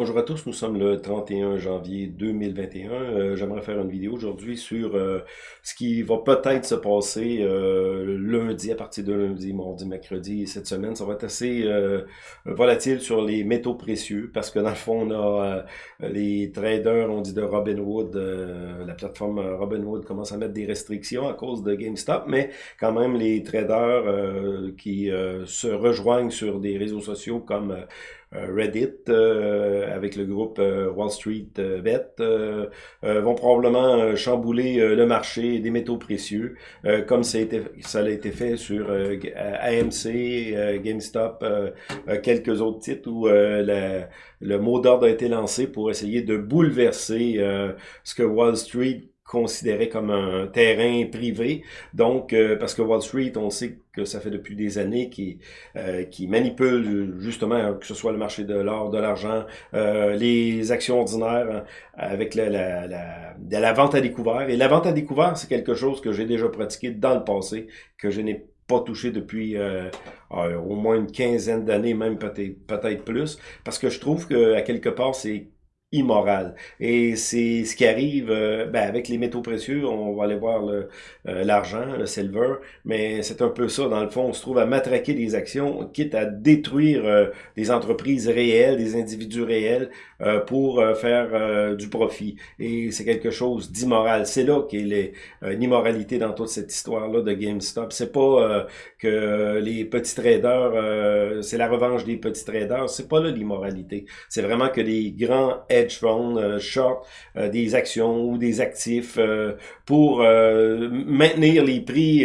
Bonjour à tous, nous sommes le 31 janvier 2021. Euh, J'aimerais faire une vidéo aujourd'hui sur euh, ce qui va peut-être se passer euh, lundi, à partir de lundi, mardi, mercredi, cette semaine. Ça va être assez volatile sur les métaux précieux parce que dans le fond, on a les traders, on dit de Robinhood, la plateforme Robinhood commence à mettre des restrictions à cause de GameStop, mais quand même les traders qui se rejoignent sur des réseaux sociaux comme Reddit euh, avec le groupe euh, Wall Street Bet vont probablement chambouler le marché des métaux précieux comme ça a, été, ça a été fait sur AMC, GameStop, quelques autres titres où le mot d'ordre a été lancé pour essayer de bouleverser ce que Wall Street considéré comme un terrain privé. Donc, euh, parce que Wall Street, on sait que ça fait depuis des années qui euh, qui manipule justement que ce soit le marché de l'or, de l'argent, euh, les actions ordinaires hein, avec la, la, la, la vente à découvert. Et la vente à découvert, c'est quelque chose que j'ai déjà pratiqué dans le passé, que je n'ai pas touché depuis au moins une quinzaine d'années, même peut-être peut-être plus, parce que je trouve que à quelque part c'est immoral. Et c'est ce qui arrive euh, ben, avec les métaux précieux, on va aller voir euh, l'argent, le, silver, mais c'est un peu ça, dans le fond, on se trouve à matraquer des actions, quitte à détruire euh, des entreprises réelles, des individus réels, pour faire du profit. Et c'est quelque chose d'immoral. C'est là qu'il est l'immoralité dans toute cette histoire-là de GameStop. C'est pas que les petits traders, c'est la revanche des petits traders, c'est pas là l'immoralité. C'est vraiment que les grands hedge funds, euh, short euh, des actions ou des actifs euh, pour maintenir les prix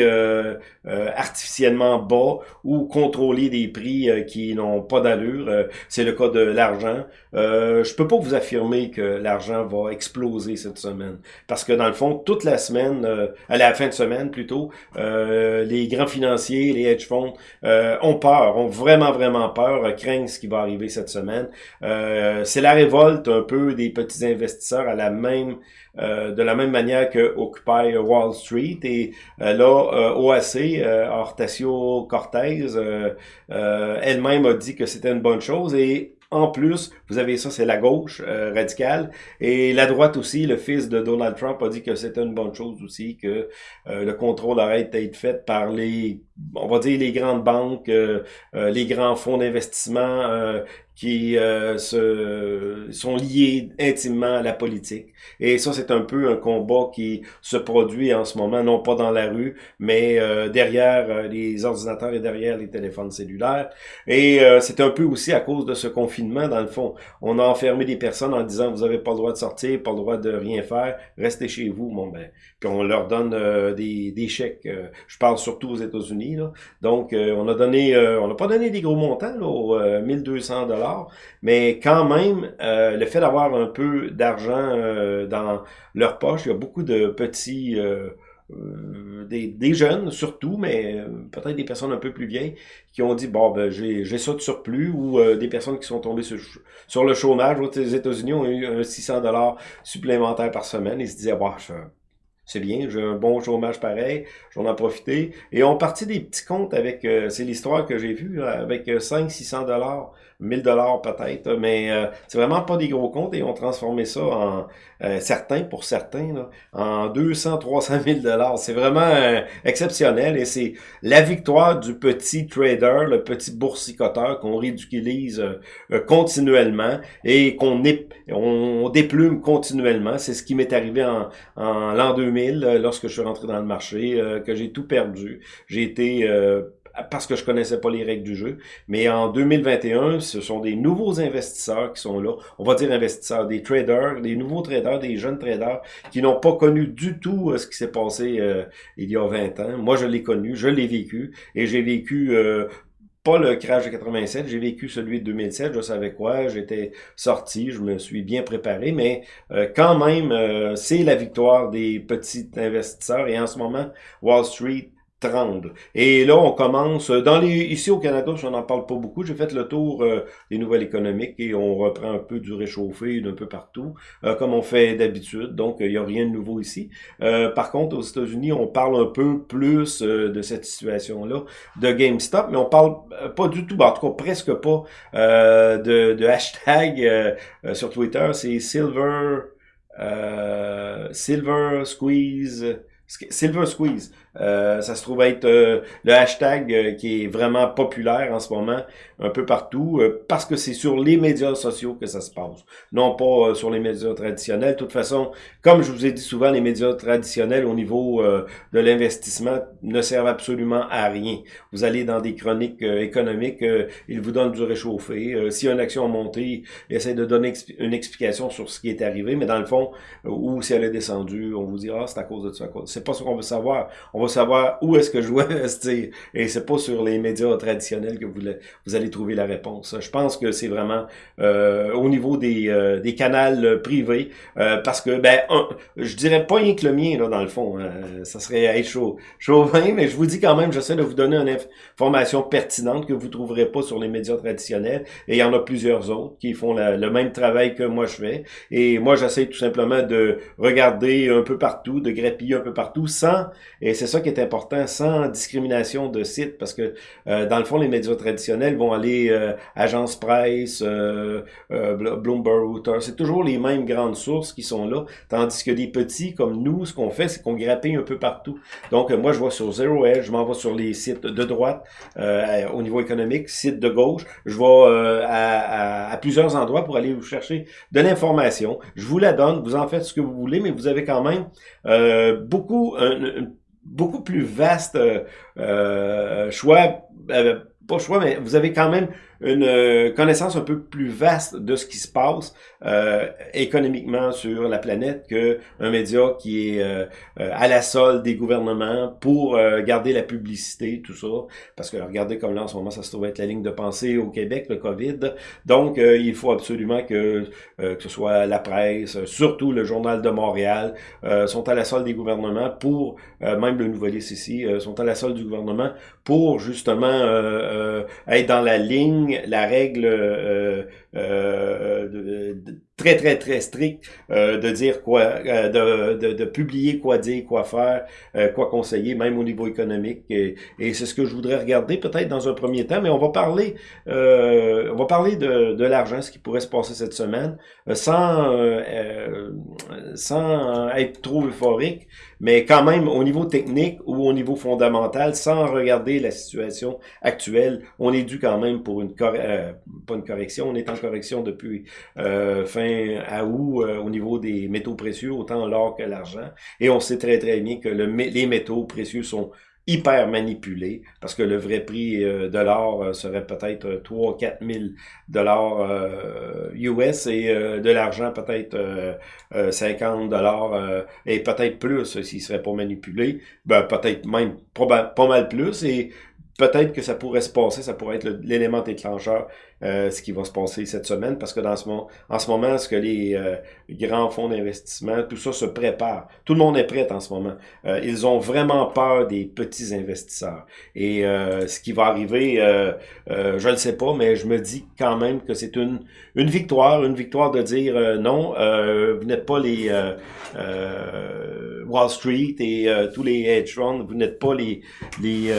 artificiellement bas ou contrôler des prix qui n'ont pas d'allure. C'est le cas de l'argent. je peux pas vous affirmer que l'argent va exploser cette semaine parce que dans le fond, toute la semaine, à la fin de semaine plutôt, les grands financiers, les hedge funds ont peur, ont vraiment vraiment peur, craignent ce qui va arriver cette semaine. C'est la révolte un peu des petits investisseurs à la même euh, de la même manière que Occupy Wall Street et euh, là euh, OAC Hortacio Cortez elle-même a dit que c'était une bonne chose et en plus, vous avez ça, c'est la gauche radicale. Et la droite aussi, le fils de Donald Trump a dit que c'était une bonne chose aussi, que le contrôle arrête d'être fait par les, on va dire, les grandes banques, les grands fonds d'investissement qui euh, se, sont liés intimement à la politique. Et ça, c'est un peu un combat qui se produit en ce moment, non pas dans la rue, mais euh, derrière euh, les ordinateurs et derrière les téléphones cellulaires. Et c'est un peu aussi à cause de ce confinement, dans le fond. On a enfermé des personnes en disant, vous avez pas le droit de sortir, pas le droit de rien faire, restez chez vous. Bon, ben, puis on leur donne des, des chèques. je parle surtout aux États-Unis. Donc, on a donné, on n'a pas donné des gros montants, là, 1200 dollars mais quand même, euh, le fait d'avoir un peu d'argent euh, dans leur poche, il y a beaucoup de petits... Euh, des, jeunes surtout, mais peut-être des personnes un peu plus vieilles qui ont dit bon ben j'ai ça de surplus ou des personnes qui sont tombées sur, le chômage. Les États-Unis ont eu un 600 dollars supplémentaire par semaine. Ils se disaient bon, c'est bien, j'ai un bon chômage pareil, j'en ai profité. Et on partit des petits comptes avec, c'est l'histoire que j'ai vue, avec 500-600 dollars 1000 dollars peut-être, mais euh, c'est vraiment pas des gros comptes et on transformé ça en euh, certains pour certains là, en 200 300 000 dollars. C'est vraiment euh, exceptionnel et c'est la victoire du petit trader, le petit boursicoteur qu'on ridiculise continuellement et qu'on on déplume continuellement. C'est ce qui m'est arrivé en, en l'an 2000 lorsque je suis rentré dans le marché, que j'ai tout perdu. J'ai été parce que je connaissais pas les règles du jeu. Mais en 2021, ce sont des nouveaux investisseurs qui sont là. On va dire investisseurs, des traders, des nouveaux traders, des jeunes traders qui n'ont pas connu du tout euh, ce qui s'est passé euh, il y a 20 ans. Moi, je l'ai connu, je l'ai vécu et j'ai vécu euh, pas le crash de 87, j'ai vécu celui de 2007, je savais quoi, j'étais sorti, je me suis bien préparé, mais quand même, c'est la victoire des petits investisseurs et en ce moment, Wall Street Et là, on commence, les ici au Canada, on n'en parle pas beaucoup, j'ai fait le tour euh, des nouvelles économiques et on reprend un peu du réchauffé d'un peu partout, euh, comme on fait d'habitude, donc il n'y a rien de nouveau ici. Euh, par contre, aux États-Unis, on parle un peu plus de cette situation-là de GameStop, mais on parle pas du tout, ben, en tout cas presque pas, de, de, hashtag sur Twitter, c'est Silver... Silver Squeeze Silver Squeeze. Euh, ça se trouve être euh, le hashtag euh, qui est vraiment populaire en ce moment, un peu partout, parce que c'est sur les médias sociaux que ça se passe, non pas sur les médias traditionnels. De toute façon, comme je vous ai dit souvent, les médias traditionnels au niveau de l'investissement ne servent absolument à rien. Vous allez dans des chroniques économiques, ils vous donnent du réchauffé. si une action a monté, ils essaient de donner une explication sur ce qui est arrivé, mais dans le fond, ou si elle est descendue, on vous dira, ah, c'est à cause de ça. C'est pas ce qu'on veut savoir. Savoir où est-ce que je dois investir. Et c'est pas sur les médias traditionnels que vous, allez trouver la réponse. Je pense que c'est vraiment euh, au niveau des, euh, des canaux privés, euh, parce que, ben, je dirais pas rien que le mien, là, dans le fond. Hein. ça serait être chaud, chauvin, mais je vous dis quand même, j'essaie de vous donner une information pertinente que vous trouverez pas sur les médias traditionnels. Et il y en a plusieurs autres qui font le même travail que moi je fais. Et moi, j'essaie tout simplement de regarder un peu partout, de grappiller un peu partout, sans, et c'est ça qui est important, sans discrimination de site, parce que euh, dans le fond, les médias traditionnels vont aller euh, agence presse, euh, Bloomberg, Reuters, c'est toujours les mêmes grandes sources qui sont là, tandis que les petits, comme nous, ce qu'on fait, c'est qu'on grappille un peu partout. Donc, moi, je vois sur Zero Edge, je m'en vais sur les sites de droite au niveau économique, sites de gauche, je vais à, à, plusieurs endroits pour aller vous chercher de l'information. Je vous la donne, vous en faites ce que vous voulez, mais vous avez quand même beaucoup, beaucoup plus vaste euh, euh choix, euh, pas choix, mais vous avez quand même une euh, connaissance un peu plus vaste de ce qui se passe euh, économiquement sur la planète que un média qui est euh, à la solde des gouvernements pour garder la publicité, tout ça. Parce que regardez comme là en ce moment, ça se trouve être la ligne de pensée au Québec, le COVID. Donc, il faut absolument que, que ce soit la presse, surtout le Journal de Montréal, sont à la solde des gouvernements pour, même le Nouveliste ici, sont à la solde du gouvernement pour justement être dans la ligne la règle euh, euh, très, très, très stricte euh, de dire quoi, de, de, de, publier quoi dire, quoi faire, quoi conseiller, même au niveau économique. Et, c'est ce que je voudrais regarder peut-être dans un premier temps, mais on va parler, on va parler de, de l'argent, ce qui pourrait se passer cette semaine, sans, sans être trop euphorique, mais quand même au niveau technique ou au niveau fondamental, sans regarder la situation actuelle, on est dû quand même pour une euh, pas une correction, on est en correction depuis euh, fin août euh, au niveau des métaux précieux, autant l'or que l'argent, et on sait très très bien que le, les métaux précieux sont hyper manipulé parce que le vrai prix euh, de l'or serait peut-être 3 4 000 dollars US et de l'argent peut-être 50 dollars et peut-être plus s'il serait pas manipulé. Ben peut-être même pas mal plus et peut-être que ça pourrait se passer, ça pourrait être l'élément déclencheur, euh, ce qui va se passer cette semaine, parce que dans ce moment, en ce moment, ce que les euh, grands fonds d'investissement, tout ça se prépare. Tout le monde est prêt en ce moment. Euh, ils ont vraiment peur des petits investisseurs. Et ce qui va arriver, je ne sais pas, mais je me dis quand même que c'est une, une victoire, une victoire de dire non, vous n'êtes pas les Wall Street et tous les hedge funds, vous n'êtes pas les, les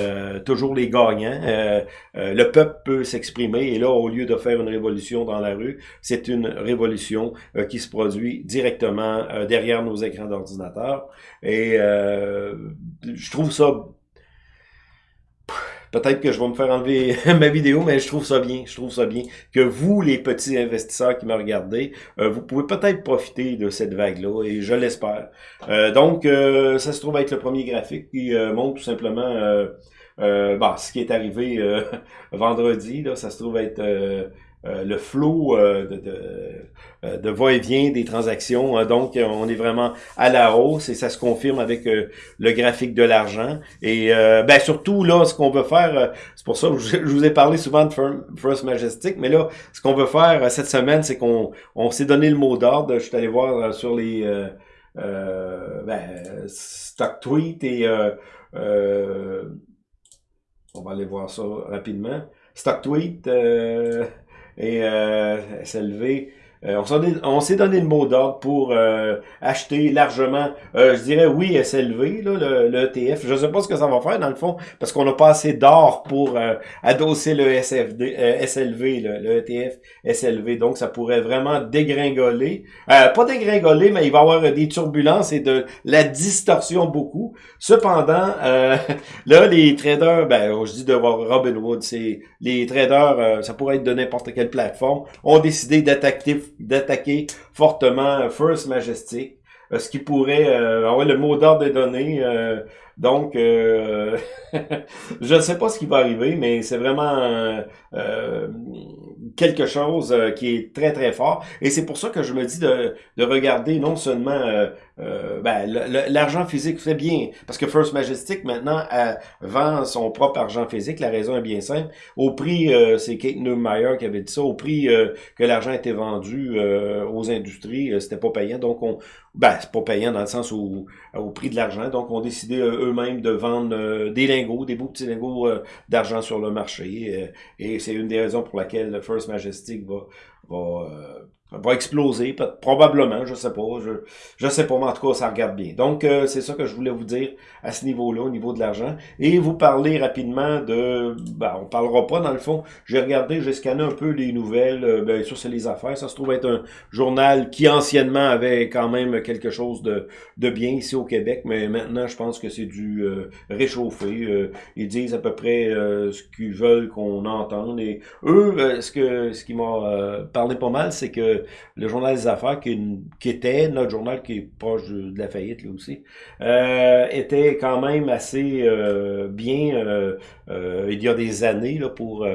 toujours les gagnants. Euh, euh, le peuple peut s'exprimer et là, au lieu de faire une révolution dans la rue, c'est une révolution euh, qui se produit directement derrière nos écrans d'ordinateur. Et je trouve ça Peut-être que je vais me faire enlever ma vidéo, mais je trouve ça bien. Je trouve ça bien que vous, les petits investisseurs qui me regardez, vous pouvez peut-être profiter de cette vague-là, et je l'espère. donc, ça se trouve être le premier graphique qui montre tout simplement euh, bah, ce qui est arrivé euh, vendredi, là, ça se trouve être euh, euh, le flot de, de, de va-et-vient des transactions. donc, on est vraiment à la hausse et ça se confirme avec le graphique de l'argent. Et ben, surtout, là, ce qu'on veut faire, c'est pour ça que je, vous ai parlé souvent de First Majestic, mais là, ce qu'on veut faire cette semaine, c'est qu'on on, s'est donné le mot d'ordre. Je suis allé voir sur les ben, StockTweet et on va aller voir ça rapidement. StockTweet et SLV euh, on s'est donné le mot d'ordre pour euh, acheter largement, euh, je dirais oui SLV, là, le, le, ETF. Je ne sais pas ce que ça va faire dans le fond, parce qu'on n'a pas assez d'or pour adosser le SFD, SLV, le, ETF SLV. Donc ça pourrait vraiment dégringoler. pas dégringoler, mais il va y avoir des turbulences et de la distorsion beaucoup. Cependant, là, les traders, ben, je dis de Robinhood, c'est les traders, ça pourrait être de n'importe quelle plateforme, ont décidé d'attaquer d'attaquer fortement First Majestic, euh, ce qui pourrait euh, avoir le mot d'ordre des données. Euh, donc, je ne sais pas ce qui va arriver, mais c'est vraiment quelque chose qui est très, très fort. Et c'est pour ça que je me dis de, de regarder non seulement euh, ben, l'argent physique fait bien, parce que First Majestic maintenant vend son propre argent physique. La raison est bien simple. Au prix, euh, c'est Kate Neumeyer qui avait dit ça, au prix euh, que l'argent était vendu aux industries, c'était pas payant. Donc on, ben c'est pas payant dans le sens où au prix de l'argent. Donc on décidé eux-mêmes de vendre des lingots, des beaux petits lingots d'argent sur le marché. et c'est une des raisons pour laquelle First Majestic va va exploser, probablement, je sais pas, je, je sais pas, mais en tout cas, ça regarde bien. Donc, euh, c'est ça que je voulais vous dire à ce niveau-là, au niveau de l'argent. Et vous parler rapidement de, ben, on parlera pas dans le fond, j'ai regardé, j'ai scanné un peu les nouvelles, euh, bien sûr, c'est les affaires, ça se trouve être un journal qui anciennement avait quand même quelque chose de, de bien ici au Québec, mais maintenant, je pense que c'est du euh, réchauffé. ils disent à peu près ce qu'ils veulent qu'on entende. Et eux, ce que ce qui m'a parlé pas mal, c'est que le journal des affaires, qui, était notre journal qui est proche de, la faillite là aussi, euh, était quand même assez euh, bien euh, il y a des années là, pour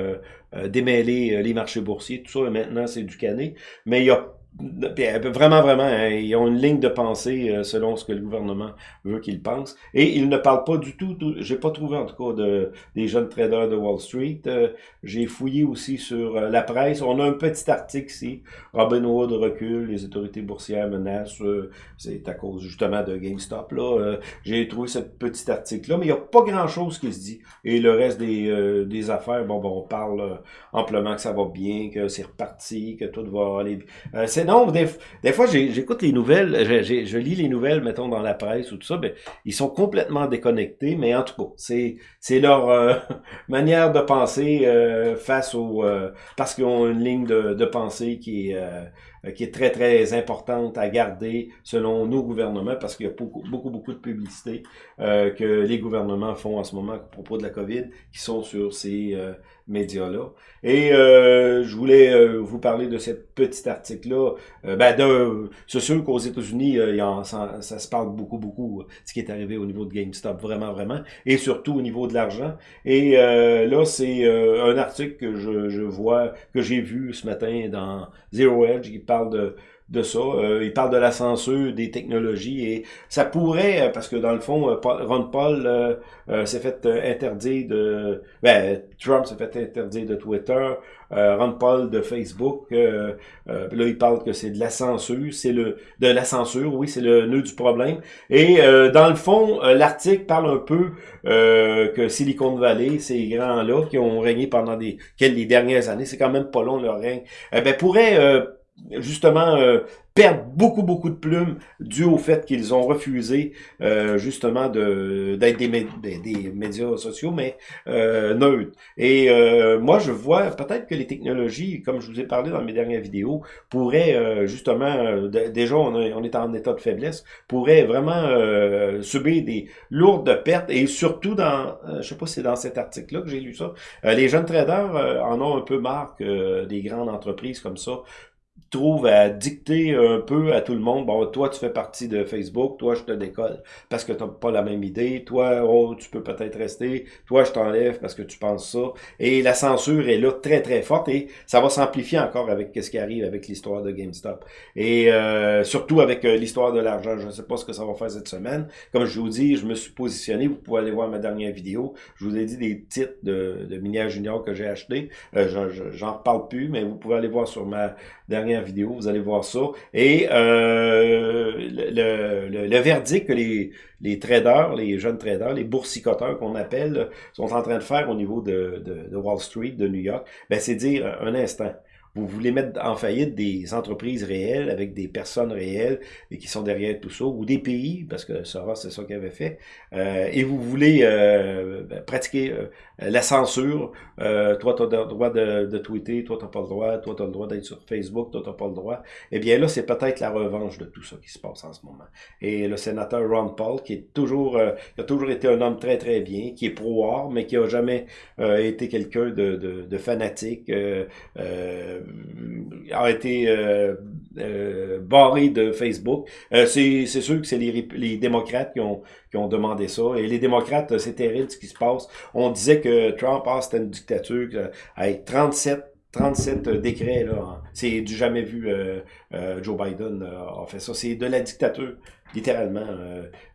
démêler les marchés boursiers, tout ça, maintenant c'est du canet. Mais il y a Vraiment, vraiment, hein, ils ont une ligne de pensée euh, selon ce que le gouvernement veut qu'ils pensent. Et ils ne parlent pas du tout, j'ai pas trouvé en tout cas de, des jeunes traders de Wall Street. Euh, j'ai fouillé aussi sur euh, la presse. On a un petit article ici. Robin Hood recule, les autorités boursières menacent. c'est à cause justement de GameStop. là. j'ai trouvé ce petit article-là, mais il n'y a pas grand-chose qui se dit. Et le reste des, des affaires, bon, bon, on parle amplement que ça va bien, que c'est reparti, que tout va aller non, des, fois, j'écoute les nouvelles, je, lis les nouvelles, mettons, dans la presse ou tout ça, ben, ils sont complètement déconnectés, mais en tout cas, c'est c'est leur euh, manière de penser euh, face au... Euh, parce qu'ils ont une ligne de, de pensée qui est qui est très, très importante à garder selon nos gouvernements, parce qu'il y a beaucoup, beaucoup, beaucoup de publicité que les gouvernements font en ce moment à propos de la COVID, qui sont sur ces médias-là. Et euh, je voulais euh, vous parler de cet petit article-là. Euh, ben, c'est sûr qu'aux États-Unis, ça, ça, se parle beaucoup, beaucoup, ce qui est arrivé au niveau de GameStop, vraiment, vraiment, et surtout au niveau de l'argent. Et là, c'est un article que je, je vois, que j'ai vu ce matin dans Zero Edge, qui parle de de ça. Euh, il parle de la censure des technologies et ça pourrait, euh, parce que dans le fond, euh, Ron Paul s'est fait interdire de... Ben, Trump s'est fait interdire de Twitter, Ron Paul de Facebook. là, il parle que c'est de la censure. C'est le de la censure, oui, c'est le nœud du problème. Et dans le fond, l'article parle un peu que Silicon Valley, ces grands-là qui ont régné pendant des, les dernières années, c'est quand même pas long leur règne, ben, pourraient justement euh, perdent beaucoup, beaucoup de plumes dû au fait qu'ils ont refusé euh, justement de d'être des, des, médias sociaux, mais euh, neutres. Et euh, moi, je vois peut-être que les technologies, comme je vous ai parlé dans mes dernières vidéos, pourraient justement, déjà on, on, est en état de faiblesse, pourraient vraiment subir des lourdes pertes et surtout dans, je sais pas si c'est dans cet article-là que j'ai lu ça, les jeunes traders en ont un peu marre que des grandes entreprises comme ça trouve à dicter un peu à tout le monde, bon, toi, tu fais partie de Facebook, toi, je te décolle parce que tu n'as pas la même idée, toi, oh, tu peux peut-être rester, toi, je t'enlève parce que tu penses ça. Et la censure est là très, très forte et ça va s'amplifier encore avec ce qui arrive avec l'histoire de GameStop. Et euh, surtout avec euh, l'histoire de l'argent. Je ne sais pas ce que ça va faire cette semaine. Comme je vous dis, je me suis positionné, vous pouvez aller voir ma dernière vidéo. Je vous ai dit des titres de, de Minière Junior que j'ai acheté. Euh, J'en reparle plus, mais vous pouvez aller voir sur ma dernière vidéo, vous allez voir ça. Et euh, le, verdict que les, traders, les jeunes traders, les boursicoteurs qu'on appelle, sont en train de faire au niveau de Wall Street, de New York, ben, c'est dire un instant vous voulez mettre en faillite des entreprises réelles avec des personnes réelles et qui sont derrière tout ça, ou des pays, parce que Soros, c'est ça qu'il avait fait, euh, et vous voulez euh, ben, pratiquer euh, la censure, euh, toi, tu as le droit de, de tweeter, toi, tu pas le droit, toi, tu as le droit d'être sur Facebook, toi, tu pas le droit, eh bien là, c'est peut-être la revanche de tout ça qui se passe en ce moment. Et le sénateur Ron Paul, qui est toujours, qui a toujours été un homme très, très bien, qui est pro-art, mais qui a jamais été quelqu'un de, de, de, fanatique, euh, euh, a été euh, euh, barré de Facebook. c'est sûr que c'est les, démocrates qui ont, demandé ça. Et les démocrates, c'est terrible ce qui se passe. On disait que Trump, ah, c'était une dictature. Hey, 37 37 décrets, là, c'est du jamais vu euh, Joe Biden a fait ça. C'est de la dictature, littéralement.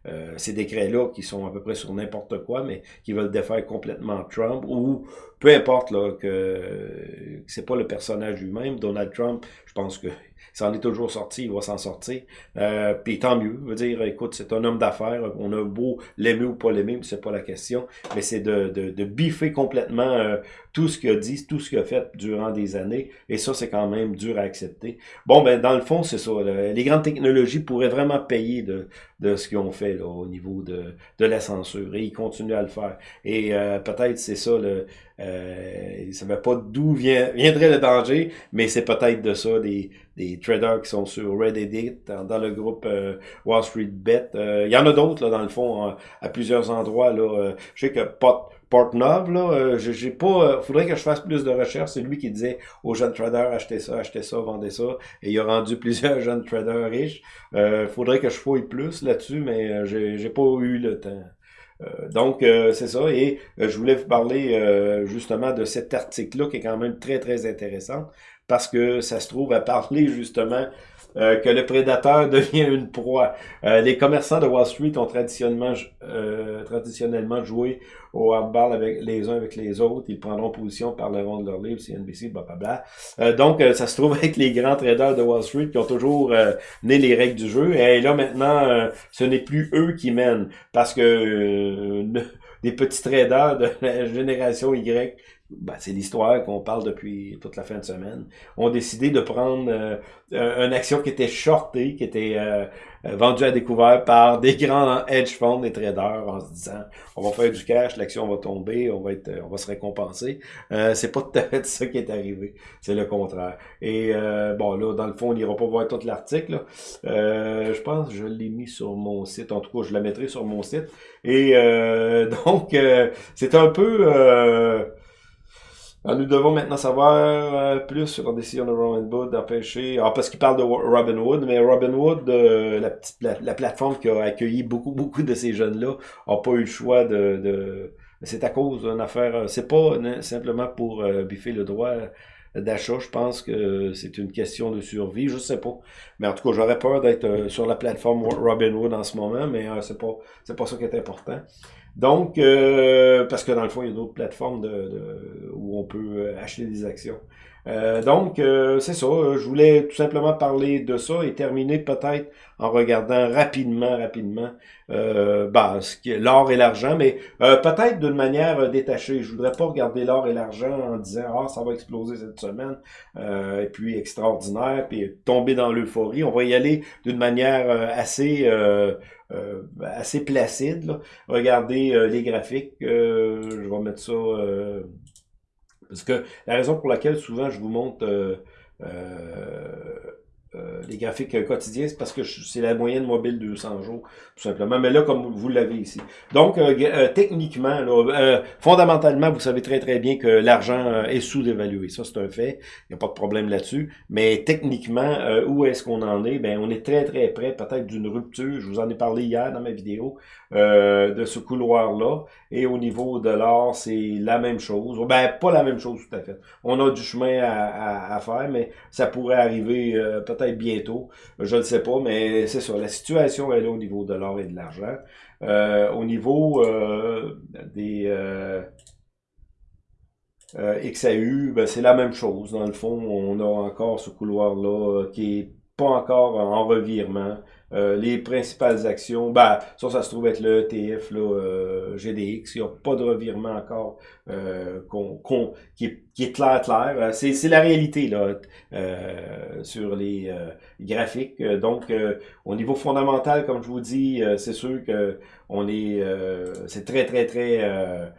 Euh, ces décrets-là qui sont à peu près sur n'importe quoi, mais qui veulent défaire complètement Trump, ou peu importe là, que, que c'est pas le personnage lui-même. Donald Trump, je pense que s'en est toujours sorti, il va s'en sortir. Euh, Puis tant mieux. Je veux dire, écoute, c'est un homme d'affaires. On a beau l'aimer ou pas l'aimer, c'est pas la question. Mais c'est de, de, de, biffer complètement euh, tout ce qu'il a dit, tout ce qu'il a fait durant des années. Et ça, c'est quand même dur à accepter. Bon, ben dans le fond, c'est ça. Les grandes technologies pourraient vraiment payer de, de ce qu'ils ont fait là, au niveau de, de la censure. Et ils continuent à le faire. Et euh, peut-être c'est ça, le, euh, ne savait pas d'où vient, viendrait le danger, mais c'est peut-être de ça, des, des traders qui sont sur Reddit, dans, dans le groupe euh, Wall Street Bet. Euh, il y en a d'autres, là, dans le fond, à plusieurs endroits. Là. je sais que Pot, Portnov, là, j'ai pas. faudrait que je fasse plus de recherches. C'est lui qui disait aux jeunes traders achetez ça, achetez ça, vendez ça. Et il a rendu plusieurs jeunes traders riches. Euh, faudrait que je fouille plus là-dessus, mais j'ai pas eu le temps. Euh, donc, euh, c'est ça. Et euh, je voulais vous parler justement de cet article-là qui est quand même très, très intéressant parce que ça se trouve à parler justement euh, que le prédateur devient une proie. Euh, les commerçants de Wall Street ont traditionnellement, euh, traditionnellement joué au handball avec les uns avec les autres. Ils prendront position, parleront de leur livre, CNBC, blablabla. Euh, donc, ça se trouve avec les grands traders de Wall Street qui ont toujours né les règles du jeu. Et là, maintenant, ce n'est plus eux qui mènent parce que des petits traders de la génération Y ben, c'est l'histoire qu'on parle depuis toute la fin de semaine, ont décidé de prendre euh, une action qui était shortée, qui était euh, vendue à découvert par des grands hedge funds, des traders, en se disant on va faire du cash, l'action va tomber, on va être, on va se récompenser. Euh, c'est pas tout à fait ça qui est arrivé, c'est le contraire. Et bon là, dans le fond, on n'ira pas voir tout l'article. je pense que je l'ai mis sur mon site, en tout cas, je la mettrai sur mon site. Et donc, c'est un peu alors, nous devons maintenant savoir euh, plus sur la décision de Robin Hood d'empêcher... Ah, parce qu'il parle de Robin Hood, mais Robin Hood, euh, la, petite la plateforme qui a accueilli beaucoup, beaucoup de ces jeunes-là, n'a pas eu le choix de... de... C'est à cause d'une affaire... Euh, c'est pas simplement pour biffer le droit d'achat. Je pense que c'est une question de survie. Je sais pas. Mais en tout cas, j'aurais peur d'être sur la plateforme Robinhood en ce moment, mais c'est pas c'est pas ça qui est important. Donc, euh, parce que dans le fond, il y a d'autres plateformes de, où on peut euh, acheter des actions. Euh, donc, c'est ça. Je voulais tout simplement parler de ça et terminer peut-être en regardant rapidement, rapidement euh, bah, l'or et l'argent, mais peut-être d'une manière détachée. Je voudrais pas regarder l'or et l'argent en disant ah ça va exploser cette semaine et puis extraordinaire, puis tomber dans l'euphorie. On va y aller d'une manière assez euh, assez placide. Là. Regardez euh, les graphiques. Euh, je vais mettre ça... parce que la raison pour laquelle souvent je vous montre euh, les graphiques quotidiens, c'est parce que c'est la moyenne mobile de 200 jours, tout simplement. Mais là, comme vous l'avez ici. Donc, euh, euh, techniquement, fondamentalement, vous savez très très bien que l'argent est sous-évalué. Ça, c'est un fait. Il n'y a pas de problème là-dessus. Mais techniquement, où est-ce qu'on en est? Ben, on est très très près peut-être d'une rupture. Je vous en ai parlé hier dans ma vidéo de ce couloir-là. Et au niveau de l'or, c'est la même chose. Ben, pas la même chose tout à fait. On a du chemin à, faire, mais ça pourrait arriver peut-être bientôt. Je ne sais pas, mais c'est ça. La situation est là au niveau de l'or et de l'argent. Euh, au niveau euh, des... Euh, Euh, XAU, ben, c'est la même chose. Dans le fond, on a encore ce couloir-là euh, qui est pas encore en revirement. Euh, les principales actions, ben, ça, ça se trouve être le ETF là, euh, GDX. Il n'y a pas de revirement encore euh, qui, est, clair, clair. Euh, c'est la réalité là, sur les graphiques. Donc, au niveau fondamental, comme je vous dis, c'est sûr que on est, c'est très, très, très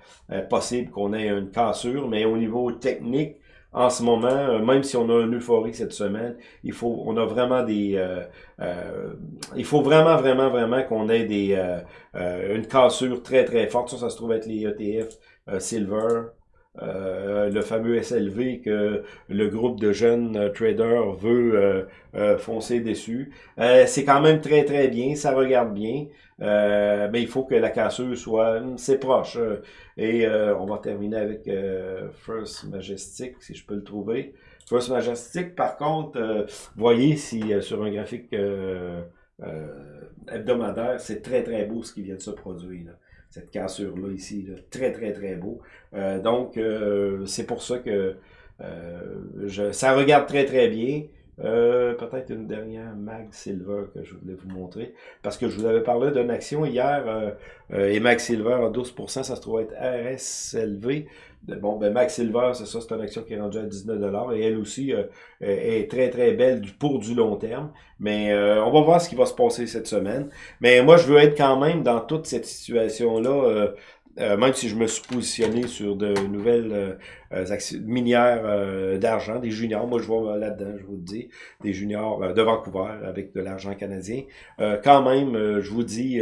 possible qu'on ait une cassure, mais au niveau technique, en ce moment, euh, même si on a une euphorie cette semaine, il faut, on a vraiment des, euh, euh, il faut vraiment, vraiment, vraiment qu'on ait des, une cassure très, très forte. Ça, ça se trouve être les ETF Silver, le fameux SLV que le groupe de jeunes traders veut foncer dessus. c'est quand même très très bien, ça regarde bien, mais il faut que la cassure soit, c'est proche. Et euh, on va terminer avec euh, First Majestic, si je peux le trouver. First Majestic, par contre, euh, voyez si sur un graphique hebdomadaire, c'est très très beau ce qui vient de se produire. Cette cassure-là ici, très très très beau. donc, c'est pour ça que je, ça regarde très très bien. Euh, peut-être une dernière Mag Silver que je voulais vous montrer. Parce que je vous avais parlé d'une action hier, euh, euh, et Mag Silver à 12%, ça se trouve être RSLV. Bon, ben Mag Silver, c'est ça, c'est une action qui est rendue à 19$, et elle aussi est très très belle pour du long terme. Mais on va voir ce qui va se passer cette semaine. Mais moi, je veux être quand même dans toute cette situation-là euh, même si je me suis positionné sur de nouvelles euh, euh, minières d'argent, des juniors, moi je vois là-dedans, je vous le dis, des juniors de Vancouver avec de l'argent canadien. quand même, je vous dis,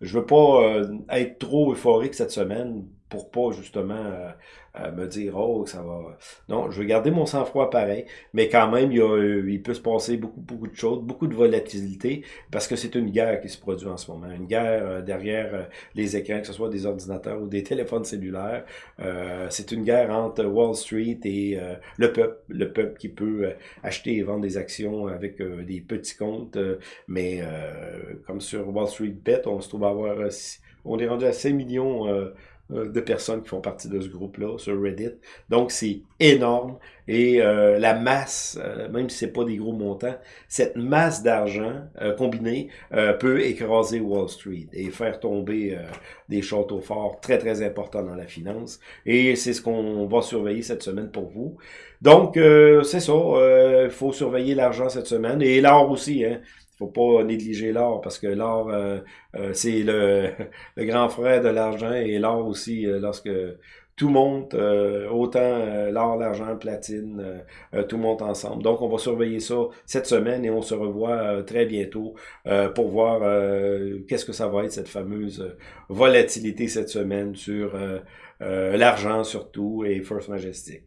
je veux pas être trop euphorique cette semaine pour pas justement me dire oh ça va. Non, je veux garder mon sang-froid pareil, mais quand même il, y a, il peut se passer beaucoup beaucoup de choses, beaucoup de volatilité parce que c'est une guerre qui se produit en ce moment, une guerre euh, derrière euh, les écrans, que ce soit des ordinateurs ou des téléphones cellulaires. Euh, c'est une guerre entre Wall Street et le peuple, le peuple qui peut acheter et vendre des actions avec des petits comptes, mais comme sur Wall Street Bet, on se trouve à avoir on est rendu à 5 millions euh, de personnes qui font partie de ce groupe-là sur Reddit. Donc, c'est énorme. Et euh, la masse, euh, même si c'est pas des gros montants, cette masse d'argent combinée peut écraser Wall Street et faire tomber des châteaux forts très, très importants dans la finance. Et c'est ce qu'on va surveiller cette semaine pour vous. Donc, c'est ça. Il faut surveiller l'argent cette semaine. Et l'or aussi, hein faut pas négliger l'or parce que l'or, euh, euh, c'est le, le, grand frère de l'argent et l'or aussi, euh, lorsque tout monte, autant l'or, l'argent, platine, tout monte ensemble. Donc, on va surveiller ça cette semaine et on se revoit très bientôt pour voir qu'est-ce que ça va être cette fameuse volatilité cette semaine sur l'argent surtout et First Majestic.